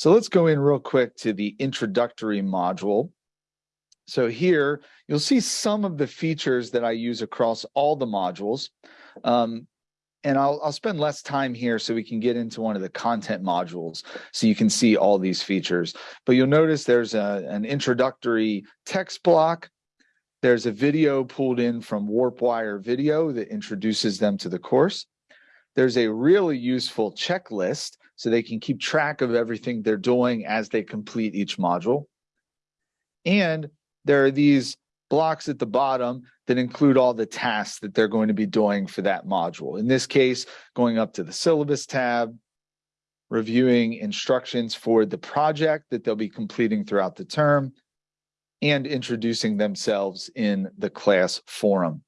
So let's go in real quick to the introductory module. So here you'll see some of the features that I use across all the modules. Um, and I'll, I'll spend less time here so we can get into one of the content modules so you can see all these features. But you'll notice there's a, an introductory text block. There's a video pulled in from WarpWire video that introduces them to the course. There's a really useful checklist so they can keep track of everything they're doing as they complete each module. And there are these blocks at the bottom that include all the tasks that they're going to be doing for that module. In this case, going up to the syllabus tab, reviewing instructions for the project that they'll be completing throughout the term, and introducing themselves in the class forum.